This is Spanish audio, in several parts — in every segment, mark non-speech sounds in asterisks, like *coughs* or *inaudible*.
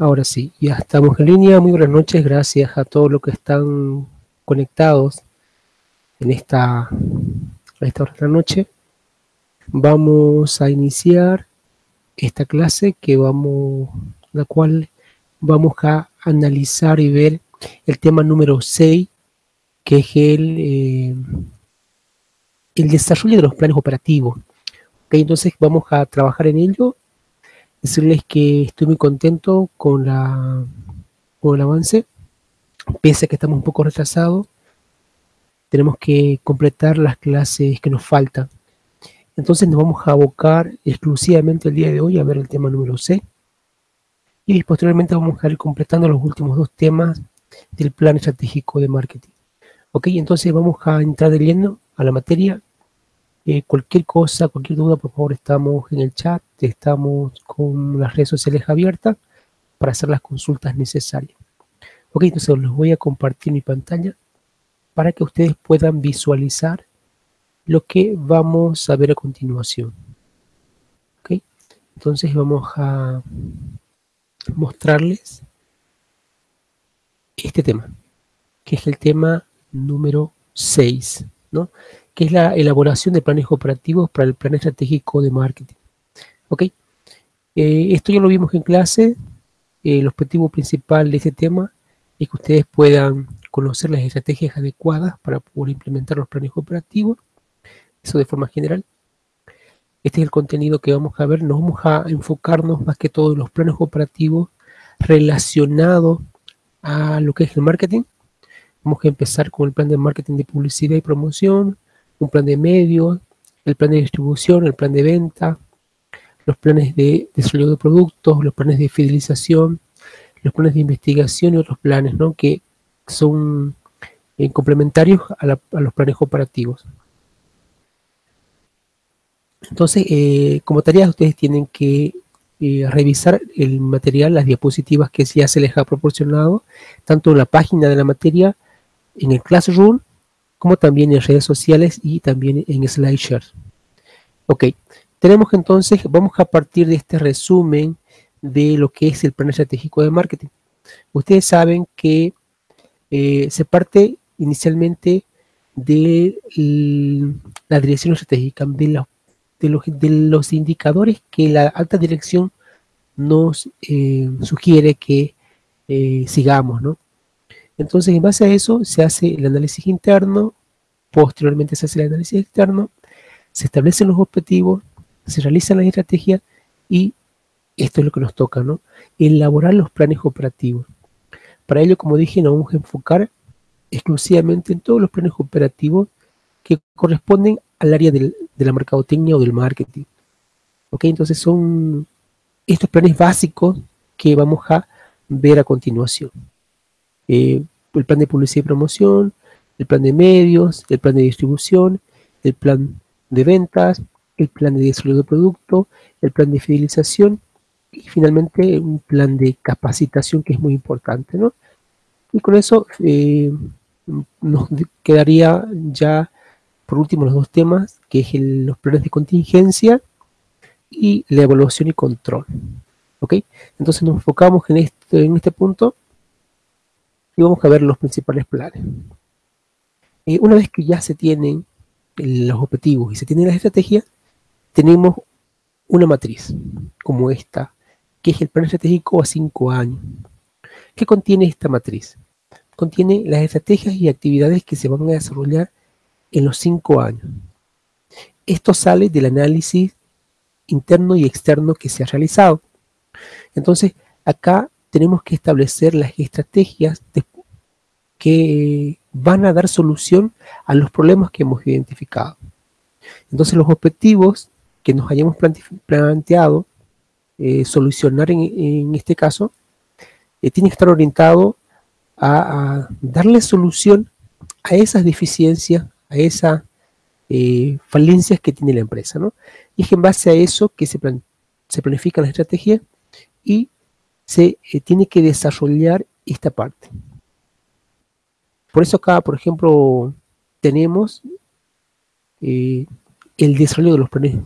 Ahora sí, ya estamos en línea. Muy buenas noches, gracias a todos los que están conectados en esta, esta hora de la noche. Vamos a iniciar esta clase que vamos, la cual vamos a analizar y ver el tema número 6, que es el, eh, el desarrollo de los planes operativos. entonces vamos a trabajar en ello decirles que estoy muy contento con, el avance, pese a que estamos un poco retrasados, tenemos que completar las clases que nos faltan. Entonces nos vamos a abocar exclusivamente el día de hoy a ver el tema número C. Y posteriormente vamos a ir completando los últimos dos temas del plan estratégico de marketing. Ok, entonces vamos a entrar de lleno a la materia eh, cualquier cosa, cualquier duda, por favor, estamos en el chat, estamos con las redes sociales abiertas para hacer las consultas necesarias. Ok, entonces les voy a compartir mi pantalla para que ustedes puedan visualizar lo que vamos a ver a continuación. Ok, entonces vamos a mostrarles este tema, que es el tema número 6, ¿no? que es la elaboración de planes operativos para el plan estratégico de marketing. ¿Ok? Eh, esto ya lo vimos en clase. el objetivo principal de este tema es que ustedes puedan conocer las estrategias adecuadas para poder implementar los planes operativos. Eso de forma general. Este es el contenido que vamos a ver. Nos vamos a enfocarnos más que todo en los planes operativos relacionados a lo que es el marketing. Vamos a empezar con el plan de marketing de publicidad y promoción, un plan de medios, el plan de distribución, el plan de venta, los planes de desarrollo de productos, los planes de fidelización, los planes de investigación y otros planes ¿no? que son eh, complementarios a, los planes operativos. Entonces, eh, como tarea ustedes tienen que eh, revisar el material, las diapositivas que ya se les ha proporcionado, tanto en la página de la materia, en el Classroom, como también en redes sociales y también en SlideShare. Ok, tenemos entonces, vamos a partir de este resumen de lo que es el plan estratégico de marketing. Ustedes saben que eh, se parte inicialmente de la dirección estratégica, de, los, indicadores que la alta dirección nos eh, sugiere que eh, sigamos, ¿no? Entonces, en base a eso, se hace el análisis interno, posteriormente se hace el análisis externo, se establecen los objetivos, se realizan las estrategias y esto es lo que nos toca, ¿no? Elaborar los planes operativos. Para ello, como dije, nos vamos a enfocar exclusivamente en todos los planes operativos que corresponden al área de la mercadotecnia o del marketing. ¿Ok? Entonces son estos planes básicos que vamos a ver a continuación. Eh, el plan de publicidad y promoción, el plan de medios, el plan de distribución, el plan de ventas, el plan de desarrollo de producto, el plan de fidelización y finalmente un plan de capacitación que es muy importante, ¿no? Y con eso eh, nos quedaría ya por último los dos temas, que es los planes de contingencia y la evaluación y control. ¿Ok? Entonces nos enfocamos en este, en este punto y vamos a ver los principales planes. Eh, una vez que ya se tienen los objetivos y se tiene la estrategia, tenemos una matriz como esta, que es el plan estratégico a cinco años. ¿Qué contiene esta matriz? Contiene las estrategias y actividades que se van a desarrollar en los cinco años. Esto sale del análisis interno y externo que se ha realizado. Entonces, acá tenemos que establecer las estrategias que van a dar solución a los problemas que hemos identificado. Entonces los objetivos que nos hayamos planteado eh, solucionar en, este caso eh, tienen que estar orientados a, darle solución a esas deficiencias, a esas eh, falencias que tiene la empresa. ¿no? Y es en base a eso que se, se planifica la estrategia y se tiene que desarrollar esta parte. Por eso acá, por ejemplo, tenemos el desarrollo de los planes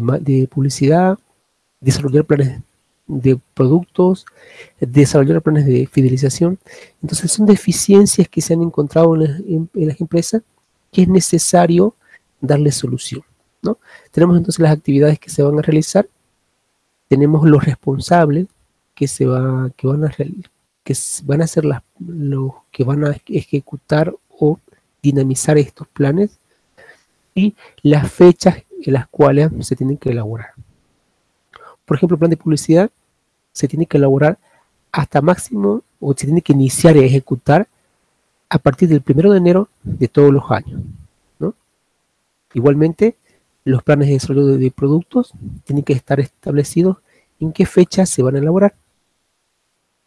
de, publicidad, desarrollar planes de productos, desarrollar planes de fidelización. Entonces son deficiencias que se han encontrado en las, empresas que es necesario darle solución. ¿no? Tenemos entonces las actividades que se van a realizar, tenemos los responsables que, se va, que, van, a, que van a ser las, los que van a ejecutar o dinamizar estos planes y las fechas en las cuales se tienen que elaborar. Por ejemplo, el plan de publicidad se tiene que elaborar hasta máximo o se tiene que iniciar y ejecutar a partir del primero de enero de todos los años. Igualmente, los planes de desarrollo de, productos tienen que estar establecidos en qué fecha se van a elaborar.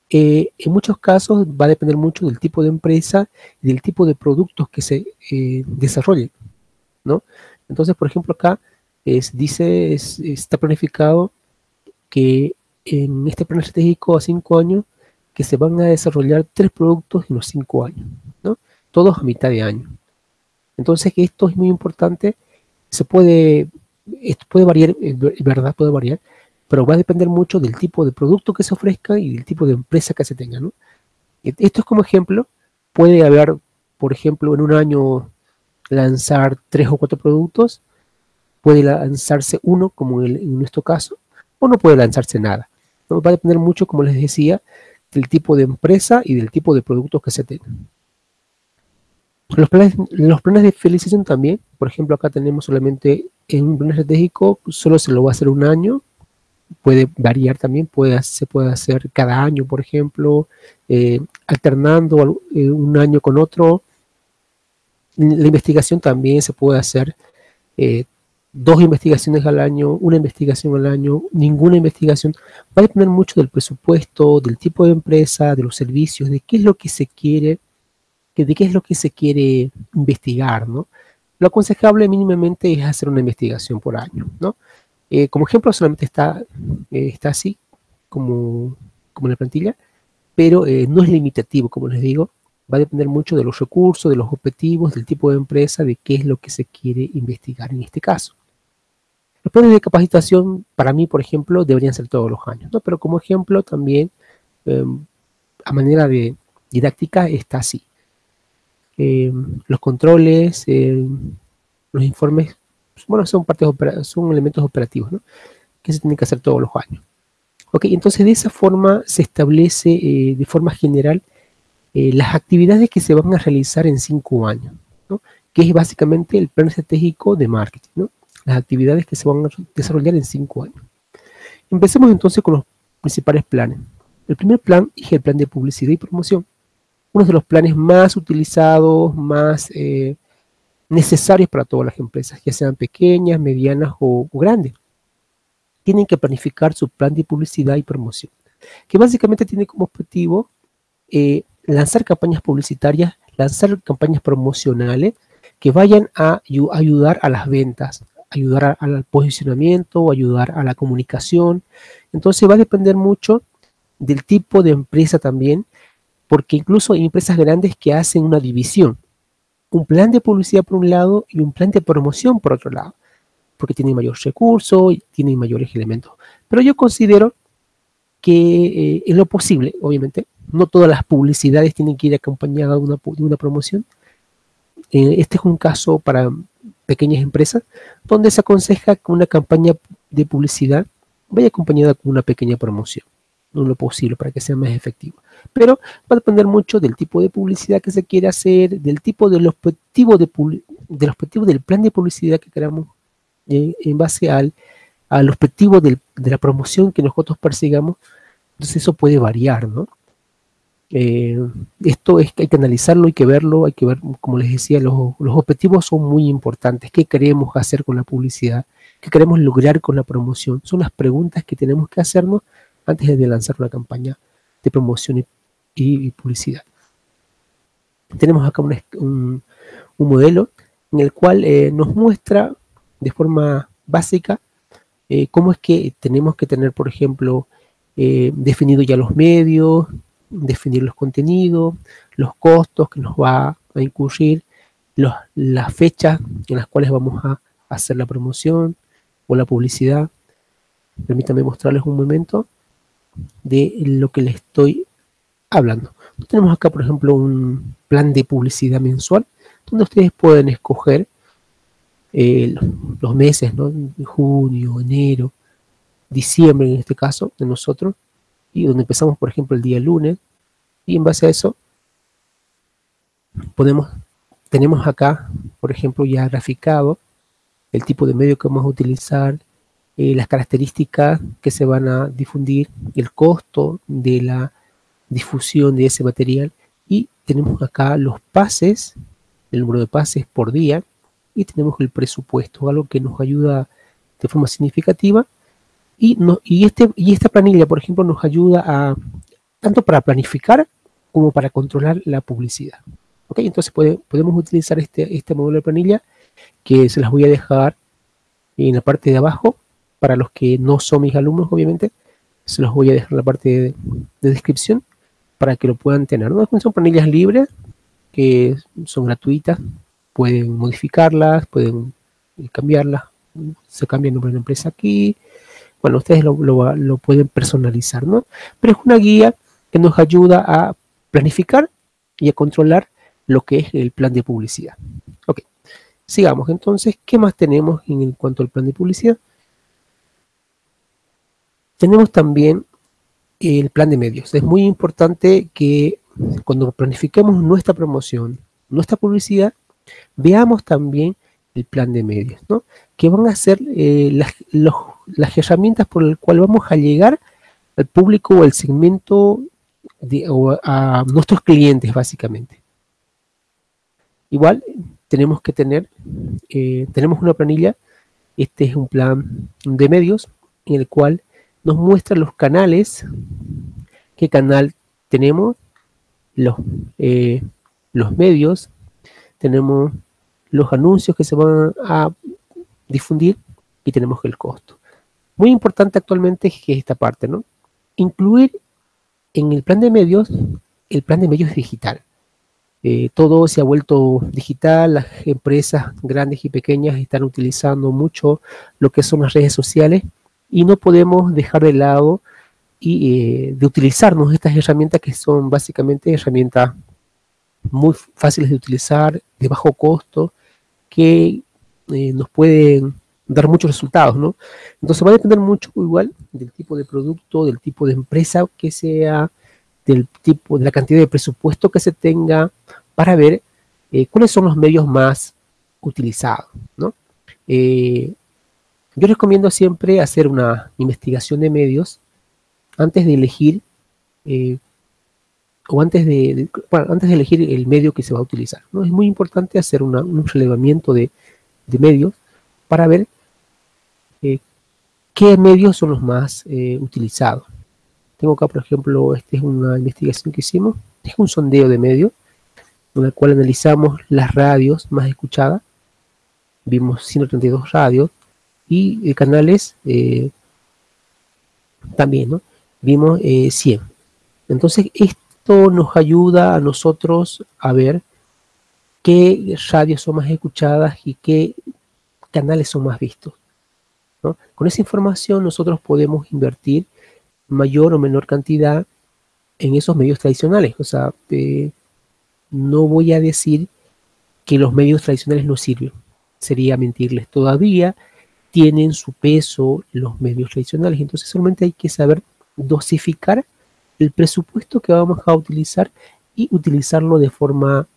Eh, en muchos casos va a depender mucho del tipo de empresa y del tipo de productos que se eh, desarrollen. ¿no? Entonces, por ejemplo, acá dice, está planificado que en este plan estratégico a cinco años que se van a desarrollar tres productos en los cinco años, ¿no? Todos a mitad de año. Entonces, esto es muy importante. Se puede, esto puede variar, verdad, puede variar, pero va a depender mucho del tipo de producto que se ofrezca y del tipo de empresa que se tenga, ¿no? Esto es como ejemplo, puede haber, por ejemplo, en un año lanzar tres o cuatro productos, puede lanzarse uno, como en nuestro caso, o no puede lanzarse nada. ¿no? Va a depender mucho, como les decía, del tipo de empresa y del tipo de productos que se tengan. Los planes, los planes de fidelización también, por ejemplo, acá tenemos solamente en un plan estratégico, solo se lo va a hacer un año, puede variar también, puede, se puede hacer cada año, por ejemplo, eh, alternando eh, un año con otro. La investigación también se puede hacer eh, dos investigaciones al año, una investigación al año, ninguna investigación, va a depender mucho del presupuesto, del tipo de empresa, de los servicios, de qué es lo que se quiere, de qué es lo que se quiere investigar, ¿no? Lo aconsejable mínimamente es hacer una investigación por año, ¿no? Eh, como ejemplo solamente está, eh, está así, como, como en la plantilla, pero eh, no es limitativo, como les digo, va a depender mucho de los recursos, de los objetivos, del tipo de empresa, de qué es lo que se quiere investigar en este caso. Los planes de capacitación, para mí, por ejemplo, deberían ser todos los años, ¿no? Pero como ejemplo también, em, a manera de didáctica, está así. Em, los controles, em, los informes, bueno, son, partes son elementos operativos, ¿no? Que se tienen que hacer todos los años. Ok, entonces de esa forma se establece eh, de forma general eh, las actividades que se van a realizar en cinco años, ¿no? que es básicamente el plan estratégico de marketing. ¿no? las actividades que se van a desarrollar en cinco años. Empecemos entonces con los principales planes. El primer plan es el plan de publicidad y promoción. Uno de los planes más utilizados, más eh, necesarios para todas las empresas, ya sean pequeñas, medianas o, grandes. Tienen que planificar su plan de publicidad y promoción, que básicamente tiene como objetivo eh, lanzar campañas publicitarias, lanzar campañas promocionales que vayan a ayudar a las ventas, ayudar al posicionamiento, ayudar a la comunicación. Entonces va a depender mucho del tipo de empresa también, porque incluso hay empresas grandes que hacen una división. Un plan de publicidad por un lado y un plan de promoción por otro lado, porque tienen mayores recursos tienen mayores elementos. Pero yo considero que eh, en lo posible, obviamente, no todas las publicidades tienen que ir acompañadas de una, promoción. Eh, este es un caso para pequeñas empresas, donde se aconseja que una campaña de publicidad vaya acompañada con una pequeña promoción, no lo posible para que sea más efectivo. Pero va a depender mucho del tipo de publicidad que se quiere hacer, del tipo del de, del, objetivo del plan de publicidad que queramos eh, en base al, al objetivo de la promoción que nosotros persigamos. Entonces eso puede variar, ¿no? Eh, esto es que hay que analizarlo, hay que verlo, hay que ver, como les decía, los, objetivos son muy importantes. ¿Qué queremos hacer con la publicidad? ¿Qué queremos lograr con la promoción? Son las preguntas que tenemos que hacernos antes de lanzar una campaña de promoción y, publicidad. Tenemos acá un, modelo en el cual eh, nos muestra de forma básica eh, cómo es que tenemos que tener, por ejemplo, definido ya los medios, definir los contenidos, los costos que nos va a incurrir, las fechas en las cuales vamos a hacer la promoción o la publicidad. Permítanme mostrarles un momento. de lo que les estoy hablando. Tenemos acá, por ejemplo, un plan de publicidad mensual donde ustedes pueden escoger eh, los meses, ¿no? Junio, enero, diciembre en este caso de nosotros, y donde empezamos, por ejemplo, el día lunes, y en base a eso podemos, tenemos acá, por ejemplo, ya graficado el tipo de medio que vamos a utilizar, eh, las características que se van a difundir, el costo de la difusión de ese material y tenemos acá los pases, el número de pases por día y tenemos el presupuesto, algo que nos ayuda de forma significativa y, no, y, este, y esta planilla, por ejemplo, nos ayuda a tanto para planificar como para controlar la publicidad. Entonces podemos utilizar este, este módulo de planilla que se las voy a dejar en la parte de abajo para los que no son mis alumnos, obviamente. Se los voy a dejar en la parte de, descripción para que lo puedan tener. Son planillas libres que son gratuitas. Pueden modificarlas, pueden cambiarlas. Se cambia el nombre de la empresa aquí. Bueno, ustedes lo, pueden personalizar, ¿no? Pero es una guía que nos ayuda a planificar y a controlar lo que es el plan de publicidad. Ok, sigamos. Entonces, ¿qué más tenemos en cuanto al plan de publicidad? Tenemos también el plan de medios. Es muy importante que cuando planifiquemos nuestra promoción, nuestra publicidad, veamos también el plan de medios, ¿no? Que van a ser eh, las, las, herramientas por las cuales vamos a llegar al público o al segmento o a nuestros clientes, básicamente. Igual tenemos que tener, eh, tenemos una planilla, este es un plan de medios en el cual nos muestra los canales, qué canal tenemos, los, eh, los medios, tenemos los anuncios que se van a difundir y tenemos el costo. Muy importante actualmente es esta parte, ¿no? Incluir en el plan de medios el plan de medios digital. Eh, todo se ha vuelto digital, las empresas grandes y pequeñas están utilizando mucho lo que son las redes sociales y no podemos dejar de lado y, eh, de utilizarnos estas herramientas que son básicamente herramientas muy fáciles de utilizar, de bajo costo, que eh, nos pueden dar muchos resultados, ¿no? Entonces va a depender mucho igual del tipo de producto, del tipo de empresa que sea, del tipo, de la cantidad de presupuesto que se tenga para ver eh, cuáles son los medios más utilizados. ¿no? Eh, yo recomiendo siempre hacer una investigación de medios antes de elegir eh, o antes de, antes de elegir el medio que se va a utilizar. ¿no? Es muy importante hacer un relevamiento de, medios para ver qué medios son los más utilizados. Tengo acá, por ejemplo, esta es una investigación que hicimos, es un sondeo de medios, en el cual analizamos las radios más escuchadas, vimos 132 radios, y canales eh, también, ¿no? Vimos 100. Eh, Entonces, esto nos ayuda a nosotros a ver qué radios son más escuchadas y qué canales son más vistos. Con esa información nosotros podemos invertir mayor o menor cantidad en esos medios tradicionales. O sea, eh, no voy a decir que los medios tradicionales no sirven. Sería mentirles. Todavía tienen su peso los medios tradicionales. Entonces solamente hay que saber dosificar el presupuesto que vamos a utilizar y utilizarlo de forma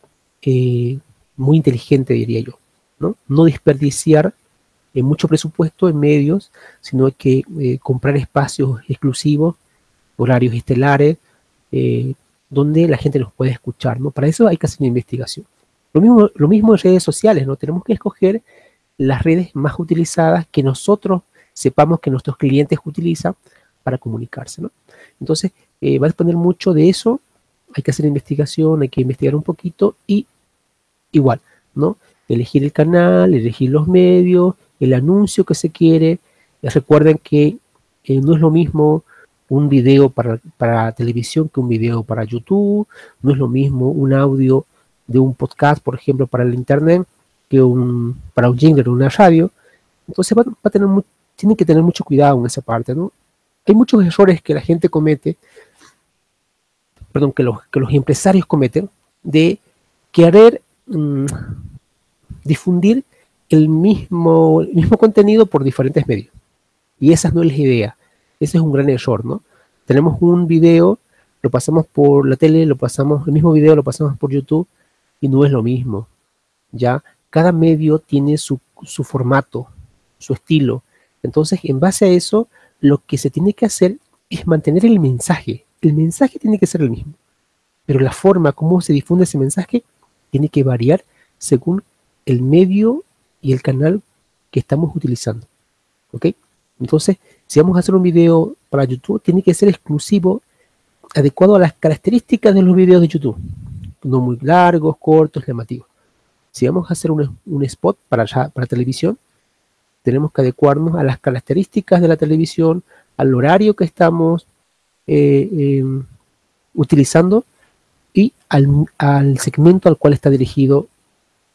eh, muy inteligente, diría yo. No, no desperdiciar eh, mucho presupuesto en medios, sino que eh, comprar espacios exclusivos, horarios estelares, eh, donde la gente nos puede escuchar, ¿no? Para eso hay que hacer una investigación. Lo mismo, lo mismo en redes sociales, ¿no? Tenemos que escoger las redes más utilizadas que nosotros sepamos que nuestros clientes utilizan para comunicarse, ¿no? Entonces, va a depender mucho de eso, hay que hacer investigación, hay que investigar un poquito y igual, ¿no? Elegir el canal, elegir los medios, el anuncio que se quiere. Recuerden que eh, no es lo mismo un video para, televisión que un video para YouTube, no es lo mismo un audio de un podcast, por ejemplo, para el internet, que un, para un jingle o una radio. Entonces va, a tener tienen que tener mucho cuidado en esa parte, ¿no? hay muchos errores que la gente comete, perdón, que los, que los empresarios cometen, de querer mm, difundir el mismo, mismo contenido por diferentes medios. Y esa no es la idea. Ese es un gran error, ¿no? Tenemos un video, lo pasamos por la tele, lo pasamos, el mismo video lo pasamos por YouTube y no es lo mismo. Ya, cada medio tiene su, su formato, su estilo. Entonces, en base a eso, lo que se tiene que hacer es mantener el mensaje. El mensaje tiene que ser el mismo, pero la forma como se difunde ese mensaje tiene que variar según el medio y el canal que estamos utilizando. ¿Ok? Entonces, si vamos a hacer un video para YouTube, tiene que ser exclusivo, adecuado a las características de los videos de YouTube. No muy largos, cortos, llamativos. Si vamos a hacer un, spot para, para televisión, tenemos que adecuarnos a las características de la televisión, al horario que estamos eh, em, utilizando y al, segmento al cual está dirigido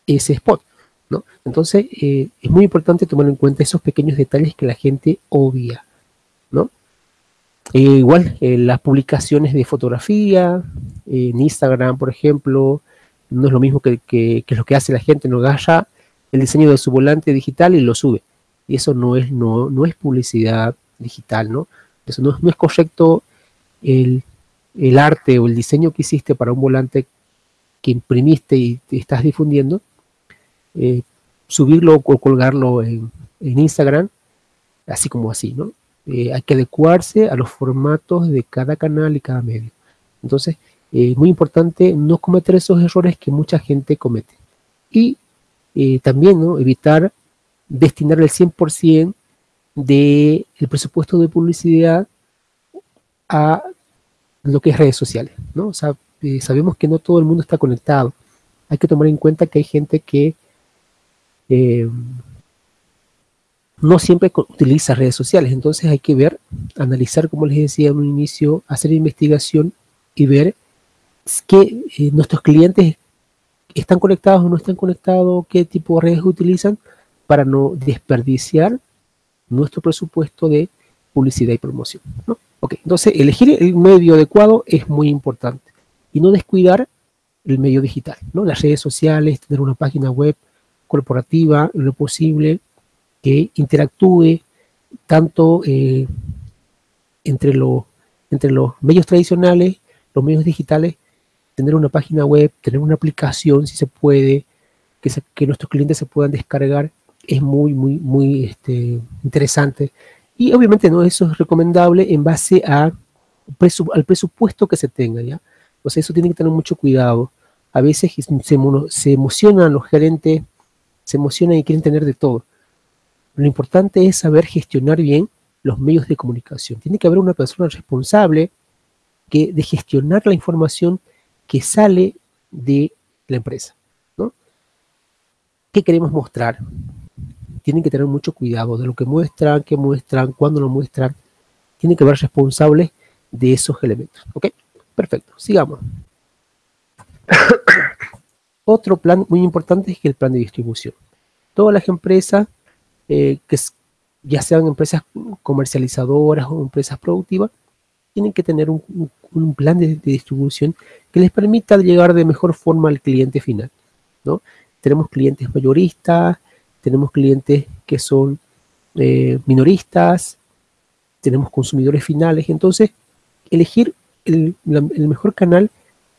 ese spot. ¿No? Entonces, eh, es muy importante tomar en cuenta esos pequeños detalles que la gente obvia. ¿no? Eh, igual, las publicaciones de fotografía, en Instagram, por ejemplo, no es lo mismo que, que, lo que hace la gente, no agarra el diseño de su volante digital y lo sube y eso no es, no, no es publicidad digital, ¿no? Eso no, es correcto el, arte o el diseño que hiciste para un volante que imprimiste y estás difundiendo, eh, subirlo o colgarlo en, Instagram, así como así, ¿no? Eh, hay que adecuarse a los formatos de cada canal y cada medio. Entonces, es muy importante no cometer esos errores que mucha gente comete. Y eh, también ¿no? evitar destinar el 100% del presupuesto de publicidad a lo que es redes sociales, ¿no? O sea, eh, sabemos que no todo el mundo está conectado. Hay que tomar en cuenta que hay gente que eh, no siempre utiliza redes sociales, entonces hay que ver, analizar, como les decía en un inicio, hacer investigación y ver que eh, nuestros clientes están conectados o no están conectados, qué tipo de redes utilizan, para no desperdiciar nuestro presupuesto de publicidad y promoción. ¿no? entonces elegir el medio adecuado es muy importante y no descuidar el medio digital, ¿no? las redes sociales, tener una página web corporativa, lo posible, que interactúe tanto eh, entre, entre los medios tradicionales, los medios digitales, tener una página web, tener una aplicación si se puede, que, nuestros clientes se puedan descargar es muy, muy, muy este, interesante. Y obviamente no eso es recomendable en base a, al presupuesto que se tenga, ¿ya? O eso tiene que tener mucho cuidado. A veces se, se emocionan los gerentes, se emocionan y quieren tener de todo. Lo importante es saber gestionar bien los medios de comunicación. Tiene que haber una persona responsable que, de gestionar la información que sale de la empresa. ¿no? ¿Qué queremos mostrar? tienen que tener mucho cuidado de lo que muestran, qué muestran, cuándo lo muestran. Tienen que ver responsables de esos elementos. ¿Ok? Perfecto. Sigamos. *coughs* Otro plan muy importante es el plan de distribución. Todas las empresas, eh, que ya sean empresas comercializadoras o empresas productivas, tienen que tener un, plan de, de, distribución que les permita llegar de mejor forma al cliente final. ¿no? Tenemos clientes mayoristas, tenemos clientes que son eh, minoristas, tenemos consumidores finales, entonces elegir el, mejor canal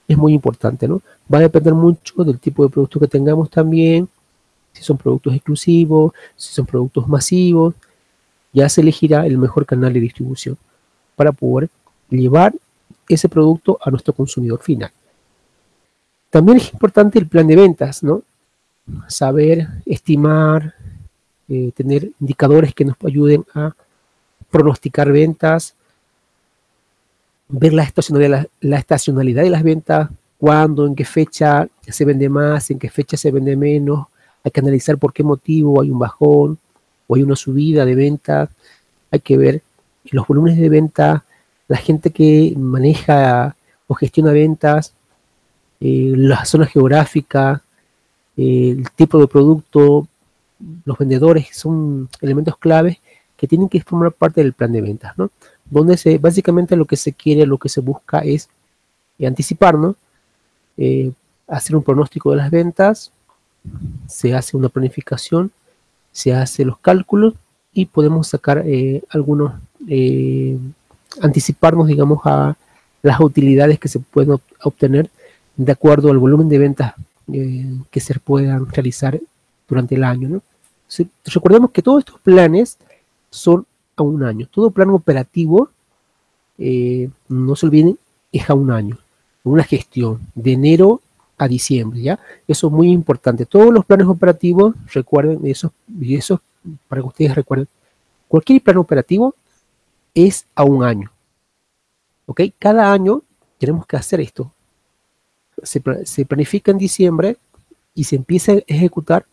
es muy importante, ¿no? Va a depender mucho del tipo de producto que tengamos también, si son productos exclusivos, si son productos masivos, ya se elegirá el mejor canal de distribución para poder llevar ese producto a nuestro consumidor final. También es importante el plan de ventas, ¿no? saber estimar, eh, tener indicadores que nos ayuden a pronosticar ventas, ver la estacionalidad, la, estacionalidad de las ventas, cuándo, en qué fecha se vende más, en qué fecha se vende menos, hay que analizar por qué motivo hay un bajón o hay una subida de ventas, hay que ver los volúmenes de venta, la gente que maneja o gestiona ventas, eh, las zonas geográficas, el tipo de producto, los vendedores son elementos claves que tienen que formar parte del plan de ventas, ¿no? Donde se, básicamente lo que se quiere, lo que se busca es anticiparnos, eh, hacer un pronóstico de las ventas, se hace una planificación, se hace los cálculos y podemos sacar eh, algunos, eh, anticiparnos, digamos, a las utilidades que se pueden obtener de acuerdo al volumen de ventas que se puedan realizar durante el año. ¿no? recordemos que todos estos planes son a un año. Todo plan operativo, no se olviden, es a un año. Una gestión de enero a diciembre, ¿ya? Eso es muy importante. Todos los planes operativos, recuerden eso, y eso para que ustedes recuerden, cualquier plan operativo es a un año, ¿ok? Cada año tenemos que hacer esto. Se, se planifica en diciembre y se empieza a ejecutar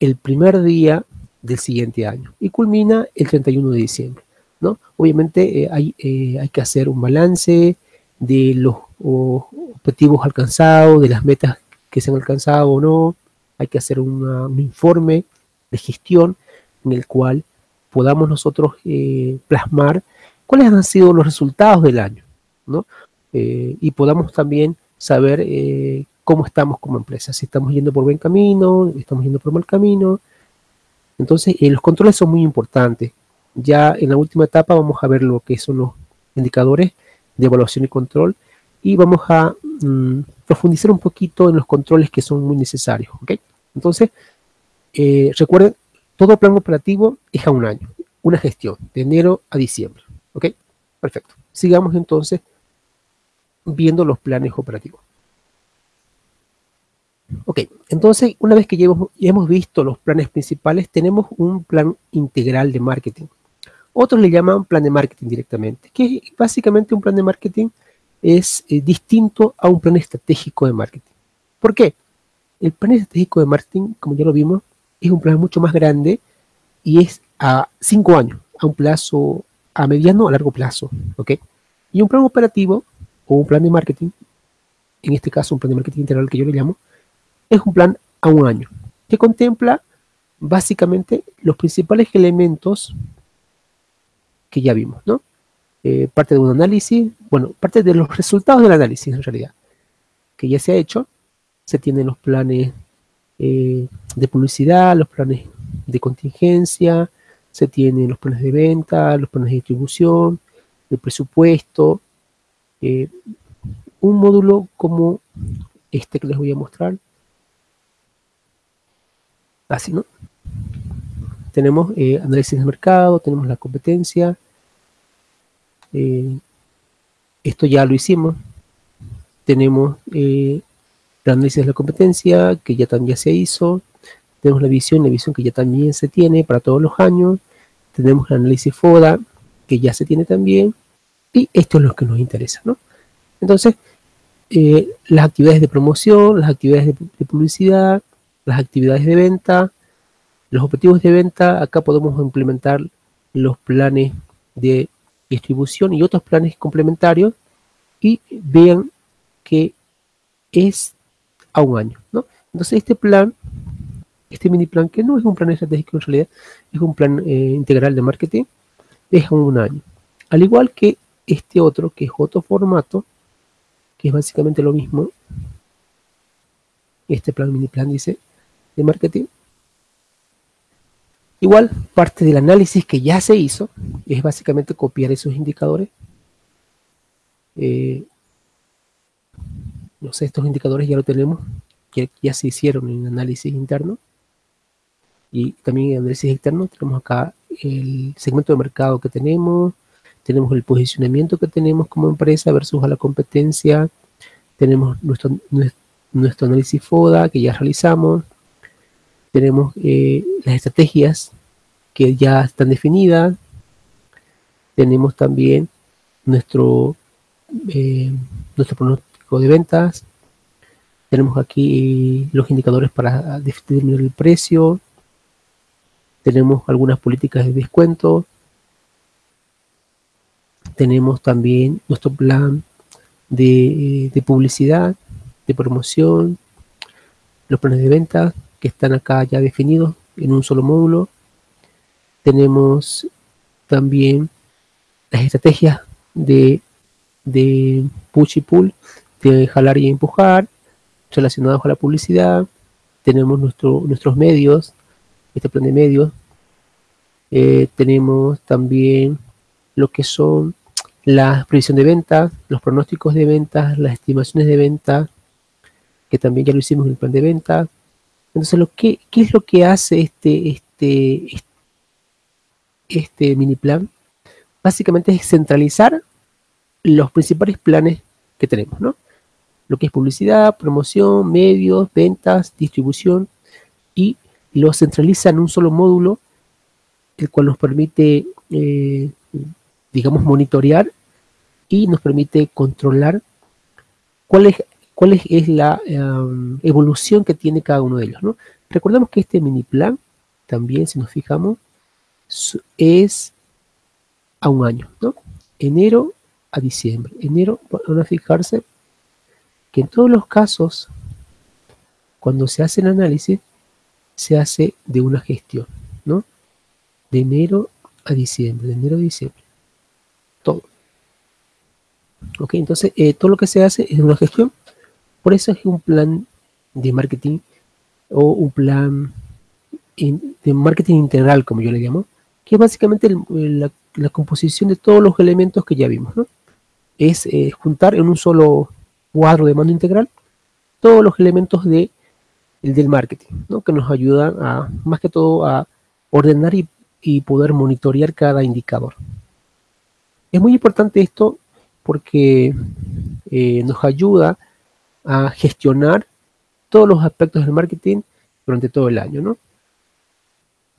el primer día del siguiente año y culmina el 31 de diciembre, ¿no? Obviamente eh, hay, eh, hay que hacer un balance de los objetivos alcanzados, de las metas que se han alcanzado o no. Hay que hacer un informe de gestión en el cual podamos nosotros eh, plasmar cuáles han sido los resultados del año, ¿no? Y podamos también saber cómo estamos como empresa, si estamos yendo por buen camino, estamos yendo por mal camino. Entonces, los controles son muy importantes. Ya en la última etapa vamos a ver lo que son los indicadores de evaluación y control y vamos a mm, profundizar un poquito en los controles que son muy necesarios. ¿ok? Entonces, eh, recuerden, todo plan operativo es a un año, una gestión, de enero a diciembre. ¿ok? Perfecto. Sigamos entonces viendo los planes operativos. Ok, entonces una vez que ya hemos, ya hemos visto los planes principales, tenemos un plan integral de marketing. Otros le llaman plan de marketing directamente, que básicamente un plan de marketing es eh, distinto a un plan estratégico de marketing. ¿Por qué? El plan estratégico de marketing, como ya lo vimos, es un plan mucho más grande y es a cinco años, a un plazo, a mediano a largo plazo. ¿ok? Y un plan operativo o un plan de marketing, en este caso un plan de marketing integral que yo le llamo, es un plan a un año, que contempla básicamente los principales elementos que ya vimos, ¿no? Eh, parte de un análisis, bueno, parte de los resultados del análisis en realidad, que ya se ha hecho, se tienen los planes eh, de publicidad, los planes de contingencia, se tienen los planes de venta, los planes de distribución, el presupuesto, eh, un módulo como este que les voy a mostrar, así, ¿no? Tenemos análisis de mercado, tenemos la competencia, eh, esto ya lo hicimos. Tenemos eh, el análisis de la competencia, que ya también se hizo. Tenemos la visión, la visión que ya también se tiene para todos los años. Tenemos el análisis FODA, que ya se tiene también. Y esto es lo que nos interesa, ¿no? Entonces, eh, las actividades de promoción, las actividades de publicidad, las actividades de venta, los objetivos de venta, acá podemos implementar los planes de distribución y otros planes complementarios y vean que es a un año, ¿no? Entonces este plan, este mini plan, que no es un plan estratégico en realidad, es un plan eh, integral de marketing, es a un año. Al igual que este otro, que es otro formato, que es básicamente lo mismo, este plan mini plan dice, de marketing, Igual, parte del análisis que ya se hizo es básicamente copiar esos indicadores. Eh, no sé, estos indicadores ya lo tenemos, ya se hicieron en análisis interno. Y también en análisis externo tenemos acá el segmento de mercado que tenemos, tenemos el posicionamiento que tenemos como empresa versus a la competencia, tenemos nuestro, nuestro análisis FODA que ya realizamos, tenemos eh, las estrategias que ya están definidas, tenemos también nuestro, eh, nuestro pronóstico de ventas, tenemos aquí los indicadores para determinar el precio, tenemos algunas políticas de descuento, tenemos también nuestro plan de, de publicidad, de promoción, los planes de venta, que están acá ya definidos en un solo módulo. Tenemos también las estrategias de, de push y pull, de jalar y empujar, relacionados a la publicidad. Tenemos nuestro, nuestros medios, este plan de medios. Eh, tenemos también lo que son la previsión de ventas, los pronósticos de ventas, las estimaciones de ventas, que también ya lo hicimos en el plan de ventas. Entonces, lo que, ¿qué es lo que hace este, este, este mini plan? Básicamente es centralizar los principales planes que tenemos, ¿no? Lo que es publicidad, promoción, medios, ventas, distribución, y lo centraliza en un solo módulo, el cual nos permite, eh, digamos, monitorear y nos permite controlar cuál es, la em, evolución que tiene cada uno de ellos. ¿no? Recordemos que este mini plan, también si nos fijamos, es a un año, ¿no? Enero a diciembre. Enero, van a fijarse que en todos los casos, cuando se hace el análisis, se hace de una gestión, ¿no? De enero a diciembre, de enero a diciembre. Todo. Ok, entonces eh, todo lo que se hace es una gestión. Por eso es un plan de marketing o un plan de marketing integral, como yo le llamo, que es básicamente la, composición de todos los elementos que ya vimos. Es eh, juntar en un solo cuadro de mando integral todos los elementos de, del marketing, ¿no? que nos ayudan a, más que todo, a ordenar y, y poder monitorear cada indicador. Es muy importante esto porque eh, nos ayuda a gestionar todos los aspectos del marketing durante todo el año, ¿no?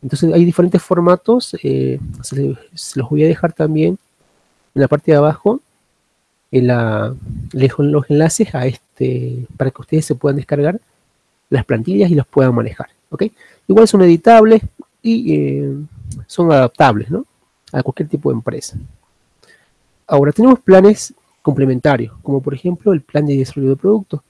Entonces hay diferentes formatos, eh, se, los voy a dejar también en la parte de abajo, en la, los enlaces a este, para que ustedes se puedan descargar las plantillas y las puedan manejar, ¿ok? Igual son editables y eh, son adaptables, ¿no? A cualquier tipo de empresa. Ahora tenemos planes complementarios, como por ejemplo el plan de desarrollo de productos,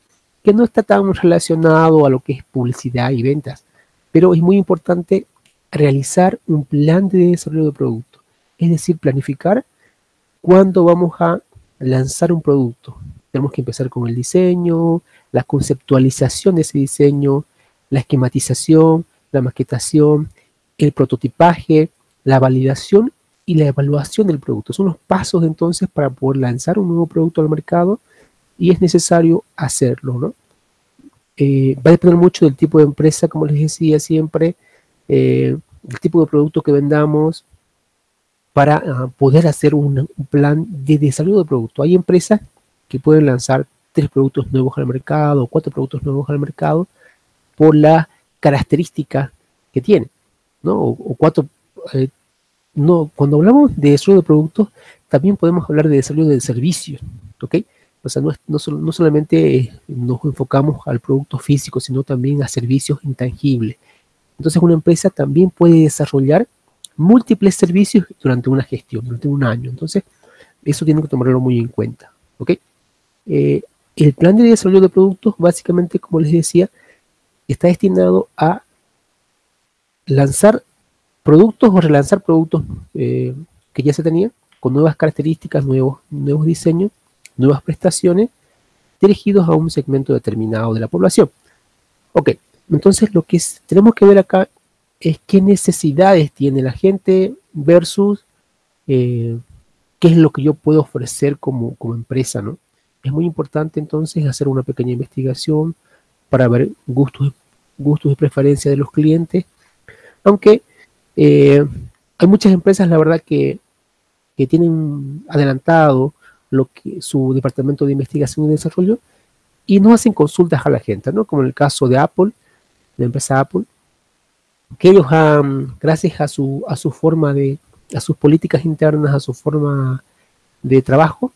que no está tan relacionado a lo que es publicidad y ventas, pero es muy importante realizar un plan de desarrollo de producto, es decir, planificar cuándo vamos a lanzar un producto. Tenemos que empezar con el diseño, la conceptualización de ese diseño, la esquematización, la maquetación, el prototipaje, la validación y la evaluación del producto. Son los pasos entonces para poder lanzar un nuevo producto al mercado y es necesario hacerlo, ¿no? Eh, va a depender mucho del tipo de empresa, como les decía siempre, eh, el tipo de producto que vendamos para ah, poder hacer un, plan de desarrollo de producto. Hay empresas que pueden lanzar tres productos nuevos al mercado, cuatro productos nuevos al mercado, por las características que tienen, ¿no? O, cuatro eh, no, cuando hablamos de desarrollo de productos, también podemos hablar de desarrollo de servicios, ¿ok? O sea, no, solamente nos enfocamos al producto físico, sino también a servicios intangibles. Entonces, una empresa también puede desarrollar múltiples servicios durante una gestión, durante un año. Entonces, eso tiene que tomarlo muy en cuenta, ¿ok? Eh, el plan de desarrollo de productos, básicamente, como les decía, está destinado a lanzar productos o relanzar productos eh, que ya se tenían con nuevas características, nuevos, nuevos diseños, nuevas prestaciones dirigidos a un segmento determinado de la población. Ok, entonces lo que tenemos que ver acá es qué necesidades tiene la gente versus eh, qué es lo que yo puedo ofrecer como, como empresa, ¿no? Es muy importante entonces hacer una pequeña investigación para ver gustos, gustos y preferencias de los clientes, aunque eh, hay muchas empresas, la verdad, que, tienen adelantado lo que su departamento de investigación y desarrollo y no hacen consultas a la gente, ¿no? Como en el caso de Apple, la empresa Apple, que ellos gracias a su, a su forma de, a sus políticas internas, a su forma de trabajo,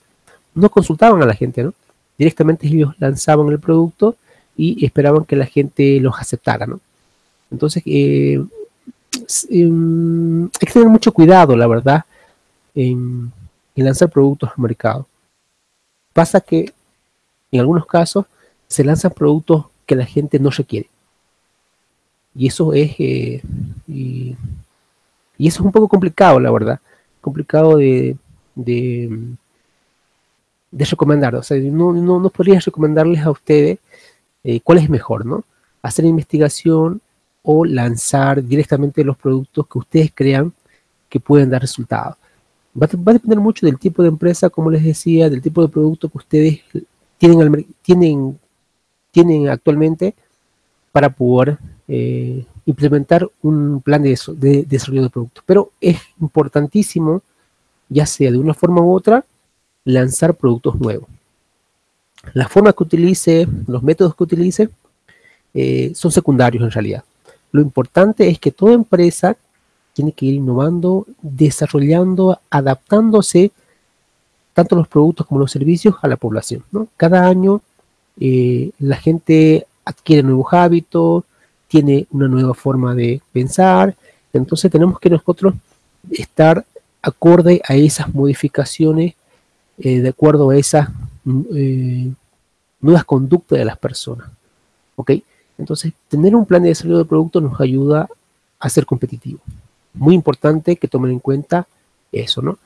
no consultaban a la gente, ¿no? Directamente ellos lanzaban el producto y esperaban que la gente los aceptara, ¿no? Entonces, eh, Em, hay que tener mucho cuidado, la verdad, en, lanzar productos al mercado. Pasa que en algunos casos se lanzan productos que la gente no requiere. Y eso es, eh, y, eso es un poco complicado, la verdad. Complicado de, de, recomendar, o sea, no, no, no podría recomendarles a ustedes eh, cuál es mejor, ¿no? Hacer investigación o lanzar directamente los productos que ustedes crean que pueden dar resultados. Va, a depender mucho del tipo de empresa, como les decía, del tipo de producto que ustedes tienen, tienen, tienen actualmente para poder eh, implementar un plan de, de, desarrollo de productos. Pero es importantísimo, ya sea de una forma u otra, lanzar productos nuevos. La forma que utilice, los métodos que utilice, eh, son secundarios en realidad. Lo importante es que toda empresa tiene que ir innovando, desarrollando, adaptándose tanto los productos como los servicios a la población. Cada año eh, la gente adquiere nuevos hábitos, tiene una nueva forma de pensar, entonces tenemos que nosotros estar acorde a esas modificaciones, eh, de acuerdo a esas mm, eh, nuevas conductas de las personas. ¿Ok? Entonces, tener un plan de desarrollo de producto nos ayuda a ser competitivo muy importante que tomen en cuenta eso, ¿no?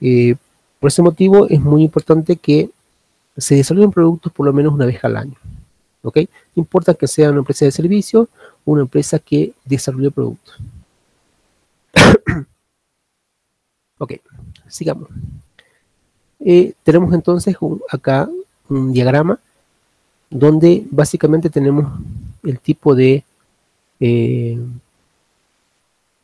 Eh, por ese motivo es muy importante que se desarrollen productos por lo menos una vez al año, ¿ok? Importa que sea una empresa de servicio o una empresa que desarrolle productos. *coughs* ok, sigamos. Eh, tenemos entonces acá un diagrama donde básicamente tenemos el tipo de eh,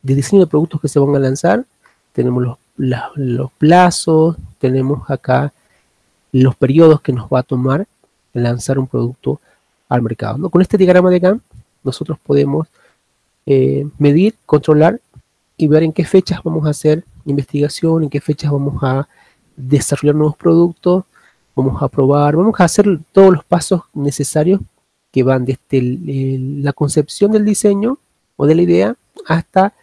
de diseño de productos que se van a lanzar. Tenemos los, plazos, tenemos acá los periodos que nos va a tomar lanzar un producto al mercado. Con este diagrama de GAN, nosotros podemos eh, medir, controlar y ver en qué fechas vamos a hacer investigación, en qué fechas vamos a desarrollar nuevos productos, vamos a probar, vamos a hacer todos los pasos necesarios que van desde la concepción del diseño o de la idea hasta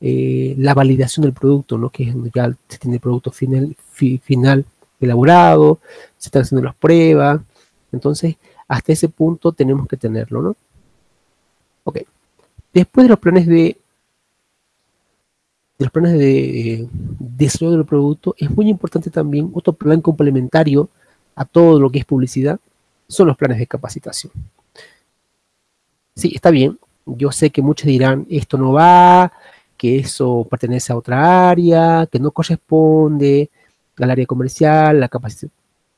eh, la validación del producto, ¿no? que ya se tiene el producto final, final elaborado, se están haciendo las pruebas, entonces hasta ese punto tenemos que tenerlo, ¿no? Ok, después de los planes de, de los planes de eh, desarrollo del producto, es muy importante también otro plan complementario a todo lo que es publicidad, son los planes de capacitación. Sí, está bien, yo sé que muchos dirán, esto no va, que eso pertenece a otra área, que no corresponde al área comercial, la,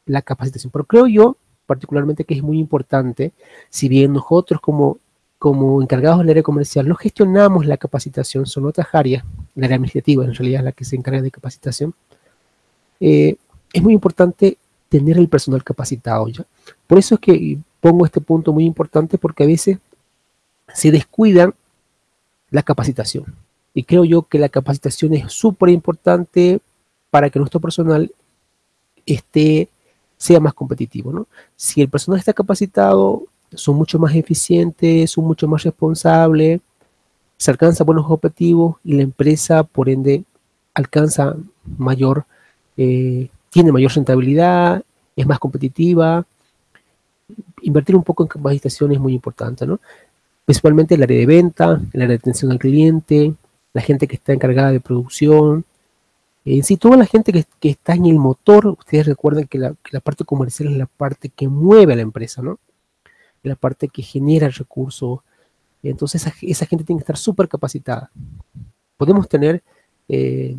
la capacitación. Pero creo yo, particularmente, que es muy importante, si bien nosotros como, como encargados del área comercial no gestionamos la capacitación, son otras áreas, la área administrativa en realidad es la que se encarga de capacitación, eh, es muy importante tener el personal capacitado ya. Por eso es que pongo este punto muy importante porque a veces se descuidan la capacitación. Y creo yo que la capacitación es súper importante para que nuestro personal esté, sea más competitivo. ¿no? Si el personal está capacitado, son mucho más eficientes, son mucho más responsables, se alcanzan buenos objetivos y la empresa, por ende, alcanza mayor, eh, tiene mayor rentabilidad, es más competitiva. Invertir un poco en capacitación es muy importante, ¿no? Principalmente el área de venta, el área de atención al cliente, la gente que está encargada de producción, en sí, toda la gente que, está en el motor, ustedes recuerden que la, parte comercial es la parte que mueve a la empresa, ¿no? la parte que genera el recurso. Entonces esa, gente tiene que estar súper capacitada. Podemos tener eh,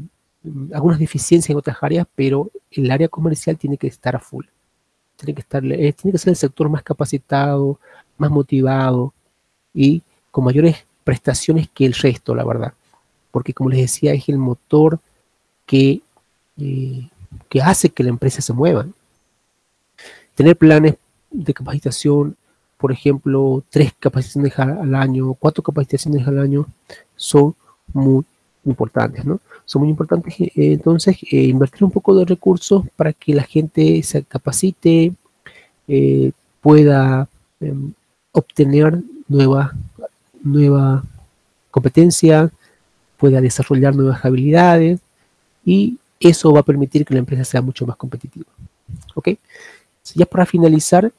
algunas deficiencias en otras áreas, pero el área comercial tiene que estar a full. Tiene que, estar, eh, tiene que ser el sector más capacitado, más motivado y con mayores prestaciones que el resto, la verdad porque como les decía, es el motor que, eh, que hace que la empresa se mueva. Tener planes de capacitación, por ejemplo, tres capacitaciones al año, cuatro capacitaciones al año, son muy importantes, ¿no? Son muy importantes, eh, entonces, eh, invertir un poco de recursos para que la gente se capacite, pueda em, obtener nueva, nueva competencia, pueda desarrollar nuevas habilidades y eso va a permitir que la empresa sea mucho más competitiva. ¿Ok? Ya para finalizar,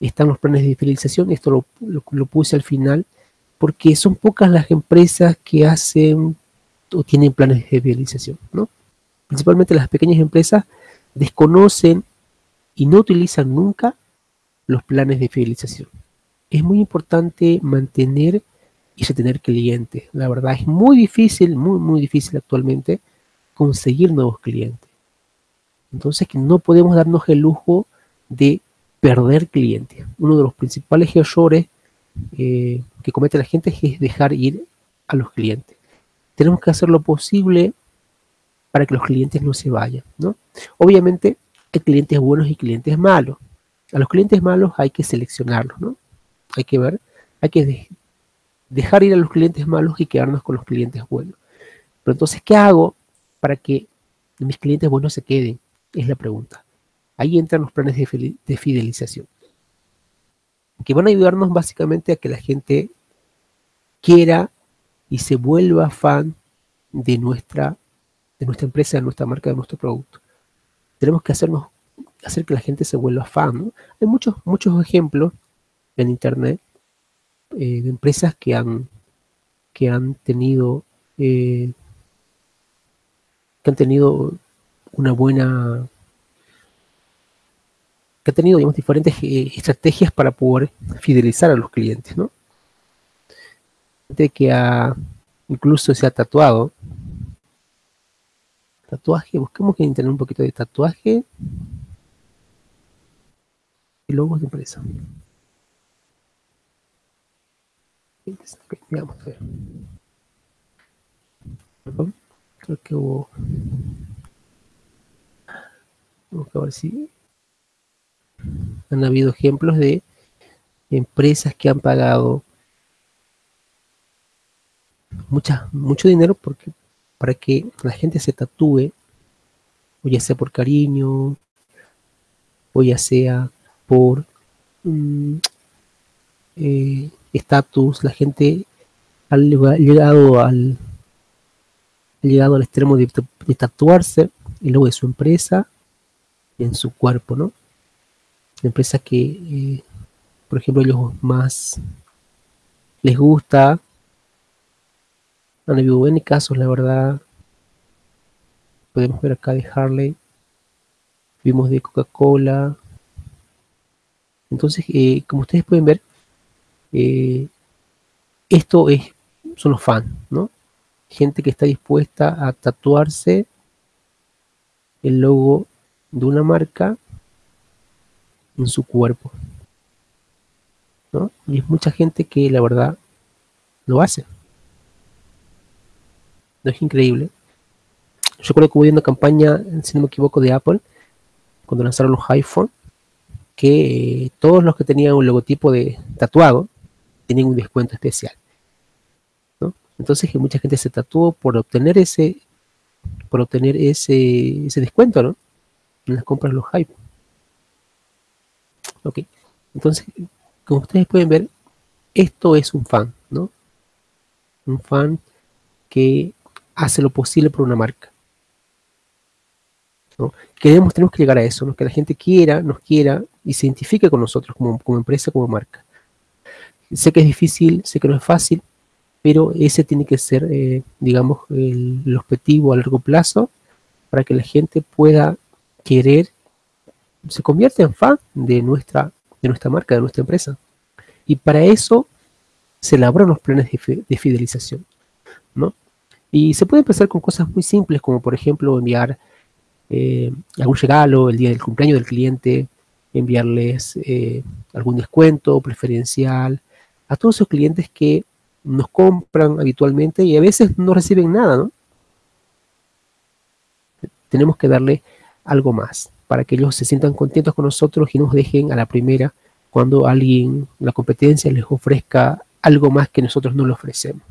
están los planes de fidelización. Esto lo, puse al final porque son pocas las empresas que hacen o tienen planes de fidelización, ¿no? principalmente las pequeñas empresas, desconocen y no utilizan nunca los planes de fidelización. Es muy importante mantener y retener clientes. La verdad es muy difícil, muy, muy difícil actualmente conseguir nuevos clientes. Entonces que no podemos darnos el lujo de perder clientes. Uno de los principales errores eh, que comete la gente es dejar ir a los clientes. Tenemos que hacer lo posible para que los clientes no se vayan, ¿no? Obviamente hay clientes buenos y clientes malos. A los clientes malos hay que seleccionarlos, ¿no? Hay que ver, hay que dejar ir a los clientes malos y quedarnos con los clientes buenos. Pero entonces, ¿qué hago para que mis clientes buenos se queden? Es la pregunta. Ahí entran los planes de, fidelización, que van a ayudarnos básicamente a que la gente quiera y se vuelva fan de nuestra de nuestra empresa, de nuestra marca, de nuestro producto. Tenemos que hacernos, hacer que la gente se vuelva fan. Hay muchos, muchos ejemplos en Internet eh, de empresas que han, que han tenido eh, que han tenido una buena que han tenido digamos, diferentes eh, estrategias para poder fidelizar a los clientes, ¿no? De que ha, incluso se ha tatuado Tatuaje, busquemos que internet un poquito de tatuaje. Y logos de empresa. Ver. Creo que hubo. Vamos a ver si han habido ejemplos de empresas que han pagado mucha, mucho dinero porque para que la gente se tatúe, o ya sea por cariño, o ya sea por mm, eh, estatus, la gente ha llegado al, llegado al extremo de, tatuarse el logo de su empresa en su cuerpo, ¿no? Empresas que, eh, por ejemplo, ellos más les gusta han habido N casos, la verdad. Podemos ver acá de Harley. Vimos de Coca-Cola. Entonces, eh, como ustedes pueden ver, eh, esto es, son los fans, ¿no? Gente que está dispuesta a tatuarse el logo de una marca en su cuerpo. ¿no? Y es mucha gente que la verdad lo hace. ¿No es increíble? Yo creo que hubo una campaña, si no me equivoco, de Apple, cuando lanzaron los iPhone, que eh, todos los que tenían un logotipo de tatuado tenían un descuento especial. Entonces que mucha gente se tatuó por obtener ese, por obtener ese, ese descuento, ¿no? En las compras los iPhone. Ok. Entonces, como ustedes pueden ver, esto es un fan, ¿no? Un fan que hace lo posible por una marca. Queremos, tenemos que llegar a eso, que la gente quiera, nos quiera y se identifique con nosotros como, empresa, como marca. Sé que es difícil, sé que no es fácil, pero ese tiene que ser, eh, digamos, el, objetivo a largo plazo para que la gente pueda querer, se convierta en fan de nuestra, de nuestra marca, de nuestra empresa. Y para eso se elaboran los planes de, de fidelización, ¿no? Y se puede empezar con cosas muy simples, como por ejemplo enviar eh, algún regalo el día del cumpleaños del cliente, enviarles eh, algún descuento preferencial a todos esos clientes que nos compran habitualmente y a veces no reciben nada, ¿no? Tenemos que darle algo más para que ellos se sientan contentos con nosotros y nos dejen a la primera cuando alguien, la competencia, les ofrezca algo más que nosotros no le ofrecemos.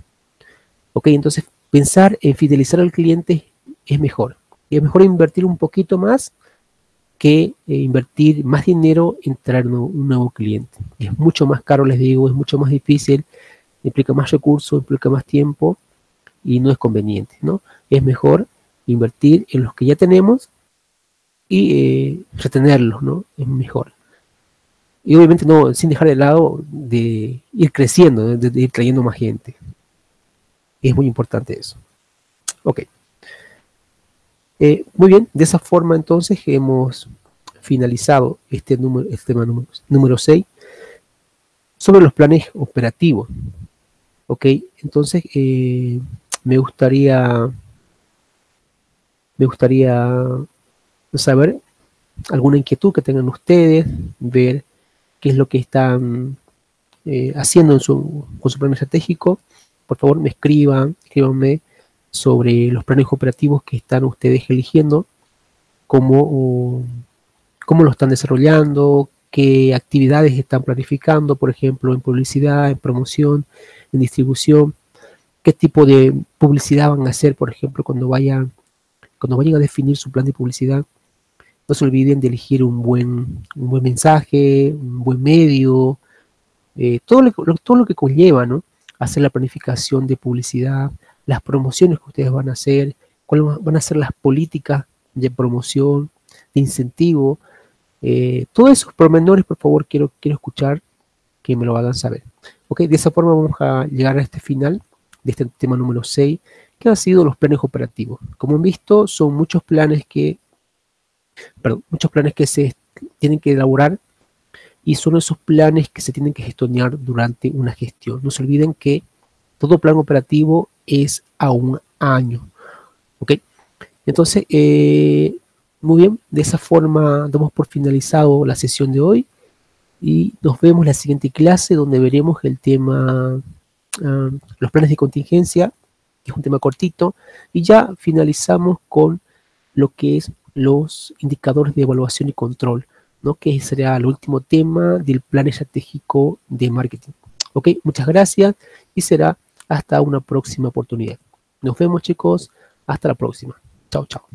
Ok, entonces pensar en fidelizar al cliente es mejor. Es mejor invertir un poquito más que eh, invertir más dinero en traer un nuevo cliente. Es mucho más caro, les digo, es mucho más difícil, implica más recursos, implica más tiempo y no es conveniente, ¿no? Es mejor invertir en los que ya tenemos y eh, retenerlos, ¿no? Es mejor. Y obviamente no, sin dejar de lado de ir creciendo, de ir trayendo más gente. Es muy importante eso. Ok. Eh, muy bien, de esa forma entonces hemos finalizado este número, este tema número, número 6 sobre los planes operativos. Ok, entonces eh, me gustaría me gustaría saber alguna inquietud que tengan ustedes, ver qué es lo que están eh, haciendo en su, con su plan estratégico. Por favor, me escriban, escríbanme sobre los planes operativos que están ustedes eligiendo, cómo, cómo lo están desarrollando, qué actividades están planificando, por ejemplo, en publicidad, en promoción, en distribución, qué tipo de publicidad van a hacer, por ejemplo, cuando vayan, cuando vayan a definir su plan de publicidad. No se olviden de elegir un buen, un buen mensaje, un buen medio, eh, todo, lo, todo lo que conlleva, ¿no? Hacer la planificación de publicidad, las promociones que ustedes van a hacer, cuáles van a ser las políticas de promoción, de incentivo. Eh, todos esos pormenores, por favor, quiero, quiero escuchar que me lo hagan saber. Ok, de esa forma vamos a llegar a este final de este tema número 6, que han sido los planes operativos. Como han visto, son muchos planes que, perdón, muchos planes que se tienen que elaborar y son esos planes que se tienen que gestionar durante una gestión. No se olviden que todo plan operativo es a un año. ¿Ok? Entonces, eh, muy bien, de esa forma damos por finalizado la sesión de hoy y nos vemos en la siguiente clase donde veremos el tema, ah, los planes de contingencia, que es un tema cortito, y ya finalizamos con lo que es los indicadores de evaluación y control, ¿no? que será el último tema del plan estratégico de marketing. Ok, muchas gracias y será hasta una próxima oportunidad. Nos vemos chicos. Hasta la próxima. Chao, chao.